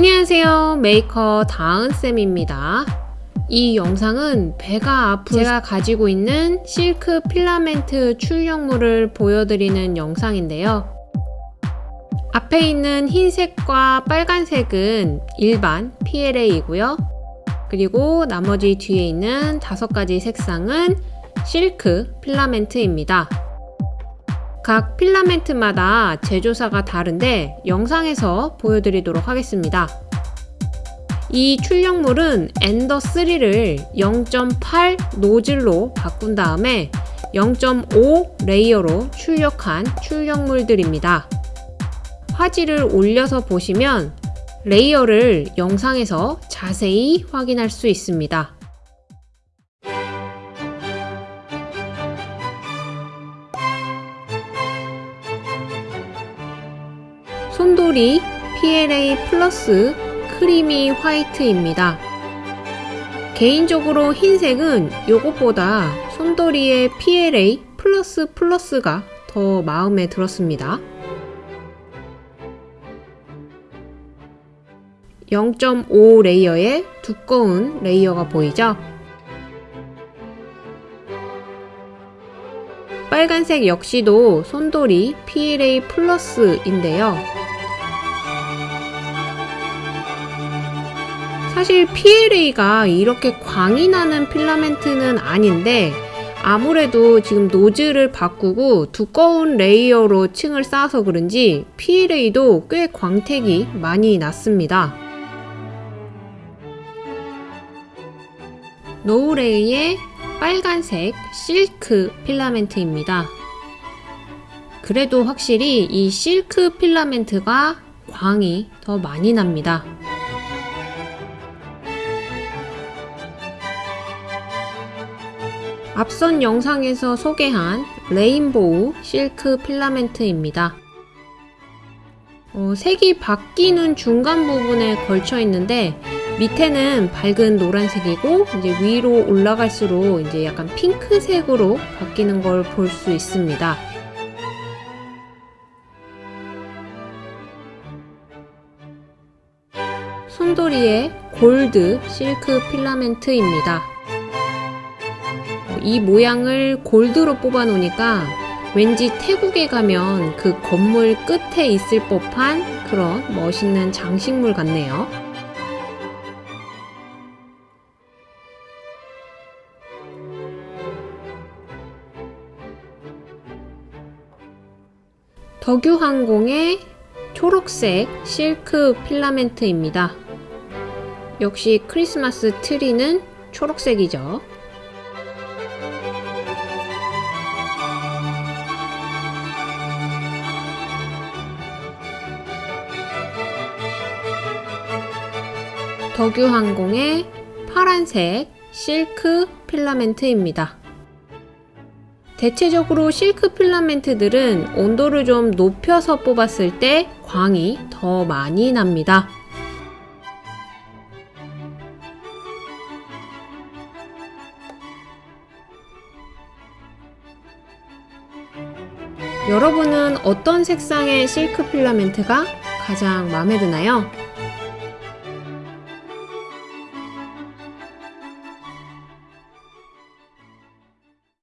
안녕하세요. 메이커 다은쌤입니다. 이 영상은 배가 아프 제가 가지고 있는 실크 필라멘트 출력물을 보여드리는 영상인데요. 앞에 있는 흰색과 빨간색은 일반 PLA이고요. 그리고 나머지 뒤에 있는 다섯 가지 색상은 실크 필라멘트입니다 각 필라멘트마다 제조사가 다른데 영상에서 보여드리도록 하겠습니다. 이 출력물은 Ender3를 0.8 노즐로 바꾼 다음에 0.5 레이어로 출력한 출력물들입니다. 화질을 올려서 보시면 레이어를 영상에서 자세히 확인할 수 있습니다. 손돌이 PLA 플러스 크리미 화이트입니다. 개인적으로 흰색은 이것보다 손돌이의 PLA plus plus가 더 마음에 들었습니다. 0.5 레이어의 두꺼운 레이어가 보이죠? 빨간색 역시도 손돌이 PLA plus인데요. 사실 PLA가 이렇게 광이 나는 필라멘트는 아닌데 아무래도 지금 노즐을 바꾸고 두꺼운 레이어로 층을 쌓아서 그런지 PLA도 꽤 광택이 많이 났습니다. 노우레이의 빨간색 실크 필라멘트입니다. 그래도 확실히 이 실크 필라멘트가 광이 더 많이 납니다. 앞선 영상에서 소개한 레인보우 실크 필라멘트입니다. 어, 색이 바뀌는 중간 부분에 걸쳐 있는데 밑에는 밝은 노란색이고 이제 위로 올라갈수록 이제 약간 핑크색으로 바뀌는 걸 볼 수 있습니다. 송돌이의 골드 실크 필라멘트입니다. 이 모양을 골드로 뽑아 놓으니까 왠지 태국에 가면 그 건물 끝에 있을 법한 그런 멋있는 장식물 같네요. 덕유항공의 초록색 실크 필라멘트입니다. 역시 크리스마스 트리는 초록색이죠. 덕유항공의 파란색 실크 필라멘트입니다. 대체적으로 실크 필라멘트들은 온도를 좀 높여서 뽑았을 때 광이 더 많이 납니다. 여러분은 어떤 색상의 실크 필라멘트가 가장 마음에 드나요?